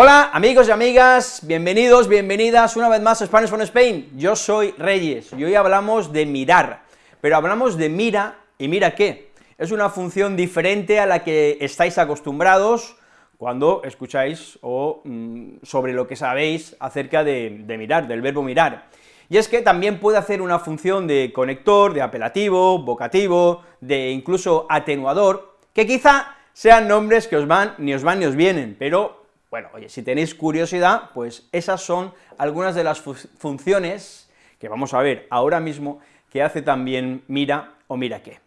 Hola amigos y amigas, bienvenidos, bienvenidas una vez más a Spanish from Spain, yo soy Reyes, y hoy hablamos de mirar, pero hablamos de mira, y mira qué, es una función diferente a la que estáis acostumbrados cuando escucháis o mm, sobre lo que sabéis acerca de, de mirar, del verbo mirar, y es que también puede hacer una función de conector, de apelativo, vocativo, de incluso atenuador, que quizá sean nombres que os van, ni os van ni os vienen, pero bueno, oye, si tenéis curiosidad, pues esas son algunas de las funciones que vamos a ver ahora mismo que hace también mira o mira qué.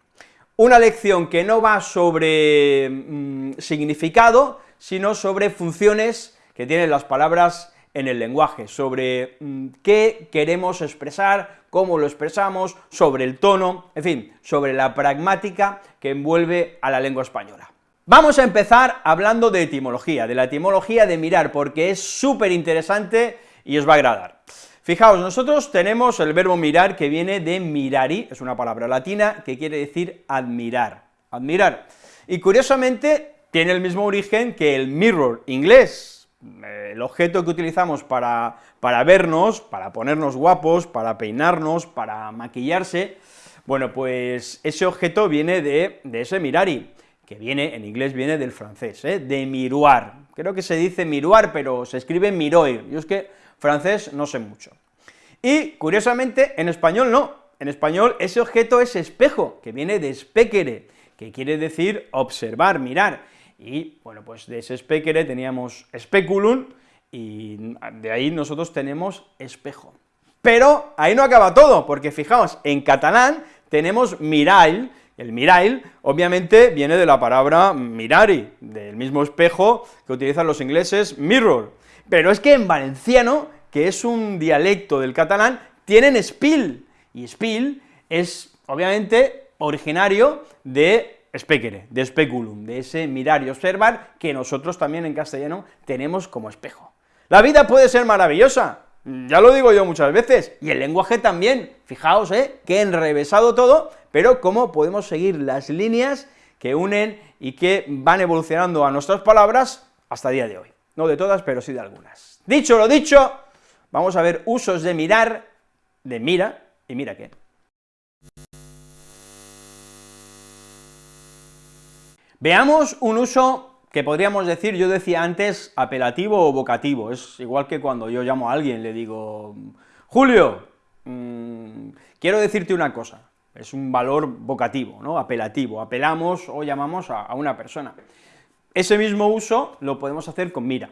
Una lección que no va sobre mm, significado, sino sobre funciones que tienen las palabras en el lenguaje, sobre mm, qué queremos expresar, cómo lo expresamos, sobre el tono, en fin, sobre la pragmática que envuelve a la lengua española. Vamos a empezar hablando de etimología, de la etimología de mirar, porque es súper interesante y os va a agradar. Fijaos, nosotros tenemos el verbo mirar que viene de mirari, es una palabra latina que quiere decir admirar, admirar, y curiosamente tiene el mismo origen que el mirror inglés, el objeto que utilizamos para, para vernos, para ponernos guapos, para peinarnos, para maquillarse, bueno, pues ese objeto viene de, de ese mirari, que viene, en inglés viene del francés, ¿eh? de miroir, creo que se dice miroir, pero se escribe miroir, yo es que francés no sé mucho. Y, curiosamente, en español no, en español ese objeto es espejo, que viene de specere, que quiere decir observar, mirar, y, bueno, pues de ese specere teníamos speculum, y de ahí nosotros tenemos espejo. Pero ahí no acaba todo, porque fijaos, en catalán tenemos mirail, el mirail, obviamente, viene de la palabra mirari, del mismo espejo que utilizan los ingleses, mirror, pero es que en valenciano, que es un dialecto del catalán, tienen spill, y spill es, obviamente, originario de specere, de speculum, de ese mirar y observar que nosotros también en castellano tenemos como espejo. La vida puede ser maravillosa, ya lo digo yo muchas veces, y el lenguaje también, fijaos, ¿eh?, que enrevesado todo, pero cómo podemos seguir las líneas que unen y que van evolucionando a nuestras palabras hasta el día de hoy. No de todas, pero sí de algunas. Dicho lo dicho, vamos a ver usos de mirar, de mira, y mira qué. Veamos un uso que podríamos decir, yo decía antes, apelativo o vocativo, es igual que cuando yo llamo a alguien, le digo, Julio, mm, quiero decirte una cosa, es un valor vocativo, ¿no?, apelativo, apelamos o llamamos a, a una persona. Ese mismo uso lo podemos hacer con mira.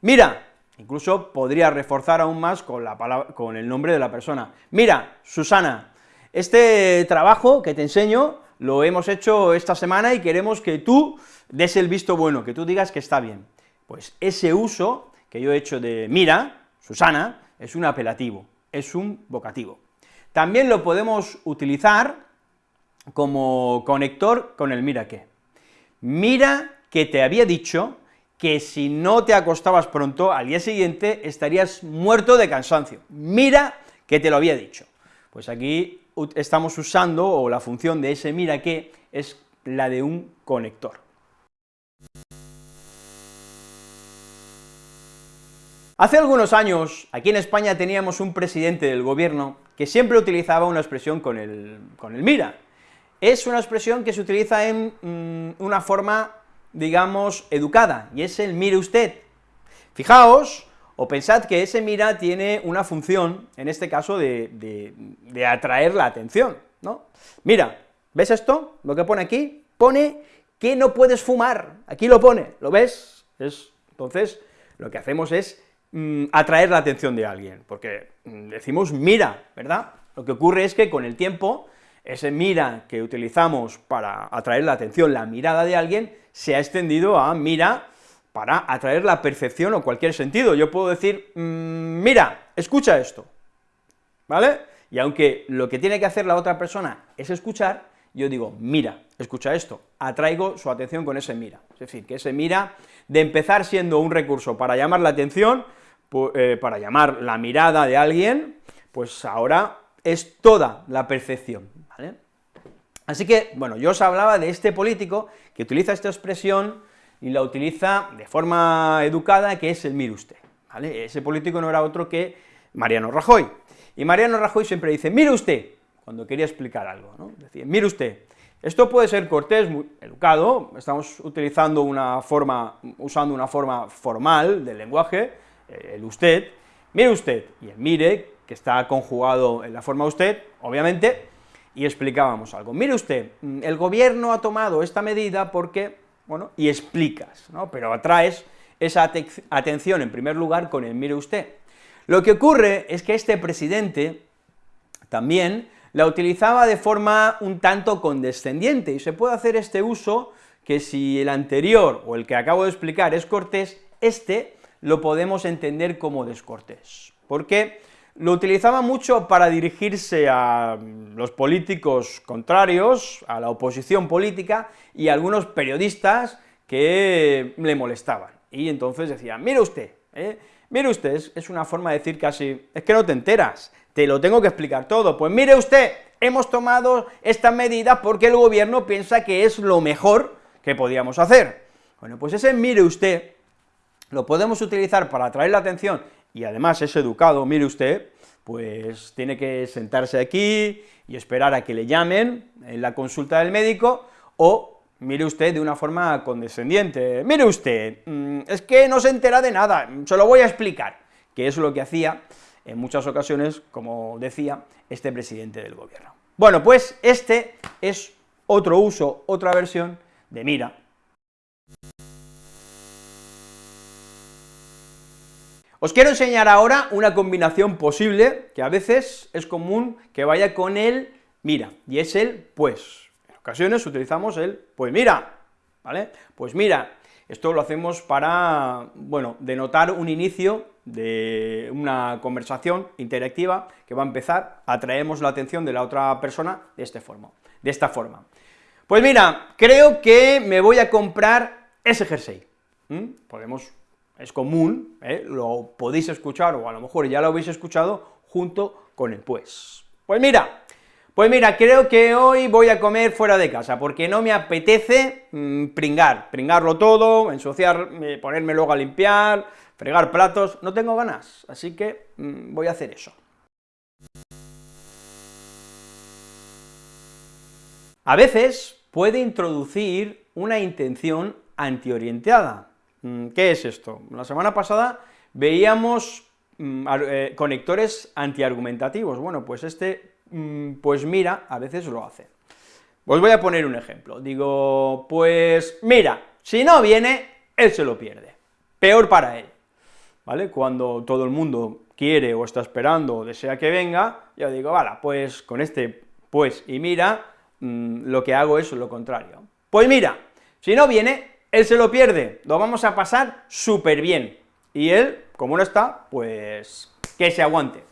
Mira, incluso podría reforzar aún más con, la palabra, con el nombre de la persona. Mira, Susana, este trabajo que te enseño lo hemos hecho esta semana y queremos que tú des el visto bueno, que tú digas que está bien. Pues ese uso que yo he hecho de mira, Susana, es un apelativo, es un vocativo. También lo podemos utilizar como conector con el mira qué. Mira que te había dicho que si no te acostabas pronto, al día siguiente estarías muerto de cansancio. Mira que te lo había dicho. Pues aquí estamos usando, o la función de ese mira que es la de un conector. Hace algunos años, aquí en España teníamos un presidente del gobierno que siempre utilizaba una expresión con el, con el mira. Es una expresión que se utiliza en mm, una forma, digamos, educada, y es el mire usted. Fijaos, o pensad que ese mira tiene una función, en este caso, de, atraer la atención, ¿no? Mira, ¿ves esto? Lo que pone aquí, pone que no puedes fumar, aquí lo pone, ¿lo ves? Es, entonces, lo que hacemos es Mm, atraer la atención de alguien, porque mm, decimos mira, ¿verdad? Lo que ocurre es que con el tiempo, ese mira que utilizamos para atraer la atención, la mirada de alguien, se ha extendido a mira para atraer la percepción o cualquier sentido. Yo puedo decir, mm, mira, escucha esto, ¿vale? Y aunque lo que tiene que hacer la otra persona es escuchar, yo digo, mira, escucha esto, atraigo su atención con ese mira. Es decir, que ese mira, de empezar siendo un recurso para llamar la atención, eh, para llamar la mirada de alguien, pues ahora es toda la percepción, ¿vale? Así que, bueno, yo os hablaba de este político que utiliza esta expresión y la utiliza de forma educada, que es el mire usted. Ese político no era otro que Mariano Rajoy. Y Mariano Rajoy siempre dice, mire usted, cuando quería explicar algo, ¿no? Decía, mire usted, esto puede ser cortés, muy educado, estamos utilizando una forma, usando una forma formal del lenguaje, eh, el usted, mire usted, y el mire, que está conjugado en la forma usted, obviamente, y explicábamos algo. Mire usted, el gobierno ha tomado esta medida porque, bueno, y explicas, ¿no? Pero atraes esa atención en primer lugar con el mire usted. Lo que ocurre es que este presidente también la utilizaba de forma un tanto condescendiente, y se puede hacer este uso que si el anterior, o el que acabo de explicar, es cortés, este lo podemos entender como descortés. ¿Por qué? Lo utilizaba mucho para dirigirse a los políticos contrarios, a la oposición política, y a algunos periodistas que le molestaban. Y entonces decía, mire usted, ¿eh? mire usted, es, una forma de decir casi, es que no te enteras, te lo tengo que explicar todo, pues mire usted, hemos tomado esta medida porque el gobierno piensa que es lo mejor que podíamos hacer. Bueno, pues ese mire usted lo podemos utilizar para atraer la atención y además es educado, mire usted, pues tiene que sentarse aquí y esperar a que le llamen en la consulta del médico, o mire usted de una forma condescendiente, mire usted, mm, es que no se entera de nada, se lo voy a explicar, que es lo que hacía en muchas ocasiones, como decía, este presidente del gobierno. Bueno, pues este es otro uso, otra versión de mira, Os quiero enseñar ahora una combinación posible, que a veces es común que vaya con el mira, y es el pues. En ocasiones utilizamos el pues mira, ¿vale? Pues mira, esto lo hacemos para, bueno, denotar un inicio de una conversación interactiva que va a empezar, atraemos la atención de la otra persona de, este forma, de esta forma. Pues mira, creo que me voy a comprar ese jersey. Podemos es común, ¿eh? lo podéis escuchar, o a lo mejor ya lo habéis escuchado, junto con el pues. Pues mira, pues mira, creo que hoy voy a comer fuera de casa, porque no me apetece mm, pringar, pringarlo todo, ensuciar, ponerme luego a limpiar, fregar platos, no tengo ganas, así que mm, voy a hacer eso. A veces puede introducir una intención antiorientada, ¿Qué es esto? La semana pasada veíamos mm, eh, conectores antiargumentativos, bueno, pues este, mm, pues mira, a veces lo hace. Os voy a poner un ejemplo, digo, pues mira, si no viene, él se lo pierde, peor para él, ¿vale? Cuando todo el mundo quiere o está esperando o desea que venga, yo digo, vale, pues con este pues y mira, lo que hago es lo contrario. Pues mira, si no viene, él se lo pierde, lo vamos a pasar súper bien, y él, como no está, pues que se aguante,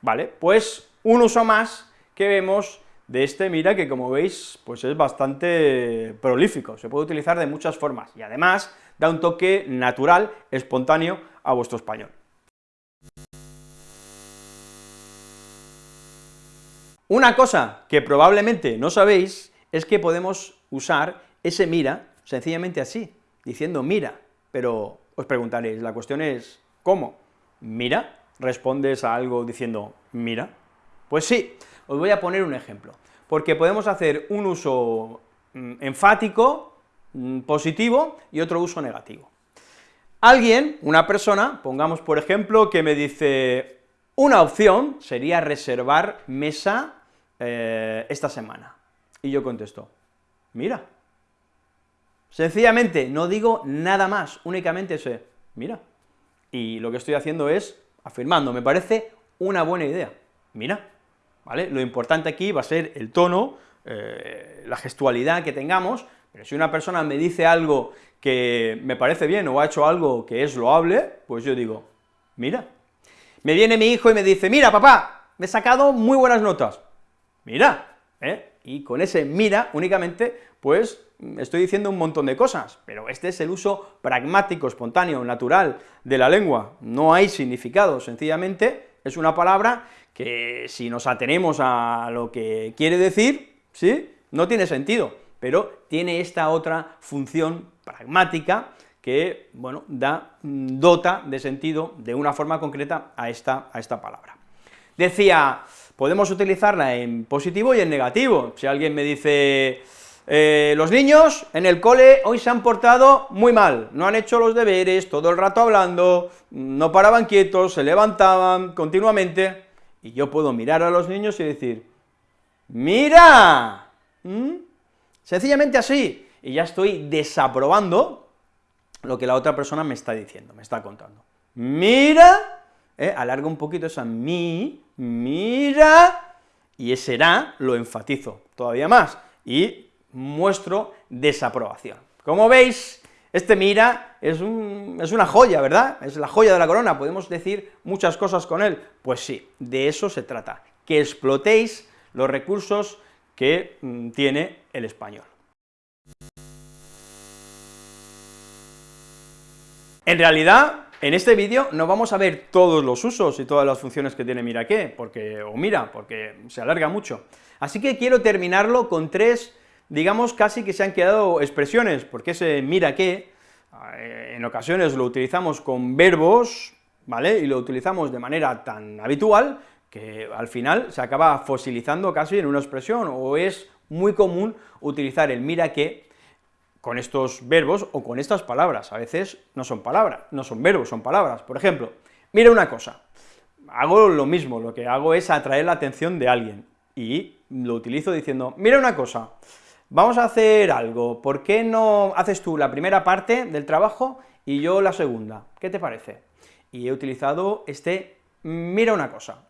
¿vale? Pues un uso más que vemos de este mira que como veis, pues es bastante prolífico, se puede utilizar de muchas formas, y además da un toque natural, espontáneo a vuestro español. Una cosa que probablemente no sabéis es que podemos usar ese mira sencillamente así, diciendo mira, pero os preguntaréis, la cuestión es, ¿cómo? ¿Mira? ¿Respondes a algo diciendo mira? Pues sí, os voy a poner un ejemplo, porque podemos hacer un uso mm, enfático, mm, positivo, y otro uso negativo. Alguien, una persona, pongamos por ejemplo, que me dice, una opción sería reservar mesa eh, esta semana, y yo contesto, mira, Sencillamente, no digo nada más, únicamente ese, mira, y lo que estoy haciendo es afirmando, me parece una buena idea, mira, ¿vale? Lo importante aquí va a ser el tono, eh, la gestualidad que tengamos, pero si una persona me dice algo que me parece bien o ha hecho algo que es loable, pues yo digo, mira. Me viene mi hijo y me dice, mira, papá, me he sacado muy buenas notas. Mira, ¿eh? Y con ese mira únicamente, pues estoy diciendo un montón de cosas, pero este es el uso pragmático, espontáneo, natural de la lengua, no hay significado, sencillamente es una palabra que si nos atenemos a lo que quiere decir, ¿sí?, no tiene sentido, pero tiene esta otra función pragmática, que, bueno, da, mm, dota de sentido de una forma concreta a esta, a esta palabra. Decía, podemos utilizarla en positivo y en negativo. Si alguien me dice, eh, los niños en el cole hoy se han portado muy mal, no han hecho los deberes, todo el rato hablando, no paraban quietos, se levantaban continuamente, y yo puedo mirar a los niños y decir, ¡mira! ¿Mm? Sencillamente así, y ya estoy desaprobando lo que la otra persona me está diciendo, me está contando. Mira, eh, alarga un poquito esa mi, mira, y ese será lo enfatizo todavía más, y muestro desaprobación. Como veis, este mira es, es una joya, ¿verdad? Es la joya de la corona, podemos decir muchas cosas con él. Pues sí, de eso se trata, que explotéis los recursos que mm, tiene el español. En realidad, en este vídeo no vamos a ver todos los usos y todas las funciones que tiene mira qué, porque, o mira, porque se alarga mucho. Así que quiero terminarlo con tres, digamos, casi que se han quedado expresiones, porque ese mira qué, eh, en ocasiones lo utilizamos con verbos, ¿vale?, y lo utilizamos de manera tan habitual, que al final se acaba fosilizando casi en una expresión, o es muy común utilizar el mira qué con estos verbos o con estas palabras, a veces no son palabras, no son verbos, son palabras. Por ejemplo, mira una cosa, hago lo mismo, lo que hago es atraer la atención de alguien, y lo utilizo diciendo, mira una cosa, vamos a hacer algo, ¿por qué no haces tú la primera parte del trabajo y yo la segunda? ¿Qué te parece? Y he utilizado este mira una cosa.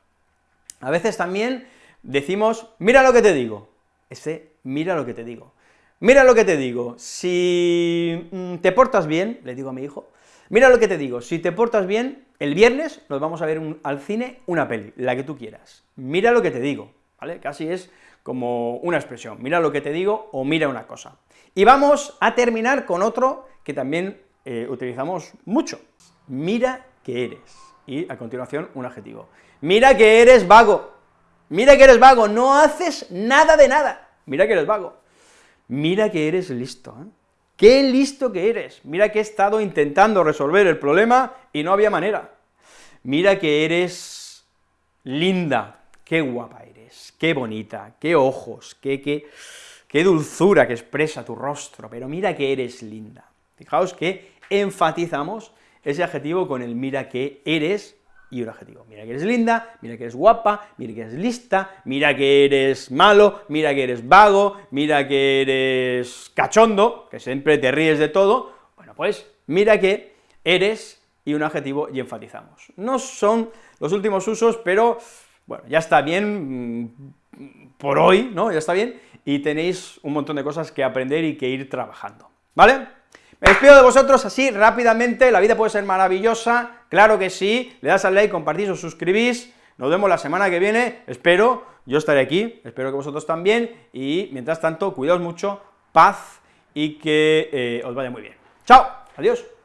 A veces también decimos, mira lo que te digo, ese mira lo que te digo. Mira lo que te digo, si mm, te portas bien, le digo a mi hijo, mira lo que te digo, si te portas bien, el viernes nos vamos a ver al cine una peli, la que tú quieras. Mira lo que te digo, ¿vale? Casi es como una expresión, mira lo que te digo o mira una cosa. Y vamos a terminar con otro que también eh, utilizamos mucho, mira que eres, y a continuación un adjetivo. Mira que eres vago, mira que eres vago, no haces nada de nada, mira que eres vago mira que eres listo, ¿eh? ¡Qué listo que eres! Mira que he estado intentando resolver el problema y no había manera. Mira que eres linda, qué guapa eres, qué bonita, qué ojos, qué, qué, qué dulzura que expresa tu rostro, pero mira que eres linda. Fijaos que enfatizamos ese adjetivo con el mira que eres y un adjetivo. Mira que eres linda, mira que eres guapa, mira que eres lista, mira que eres malo, mira que eres vago, mira que eres cachondo, que siempre te ríes de todo, bueno, pues mira que eres y un adjetivo y enfatizamos. No son los últimos usos, pero bueno, ya está bien mm, por hoy, ¿no?, ya está bien, y tenéis un montón de cosas que aprender y que ir trabajando, ¿vale? Me despido de vosotros así rápidamente, la vida puede ser maravillosa, claro que sí, le das al like, compartís, os suscribís, nos vemos la semana que viene, espero, yo estaré aquí, espero que vosotros también, y mientras tanto, cuidaos mucho, paz, y que eh, os vaya muy bien. ¡Chao! ¡Adiós!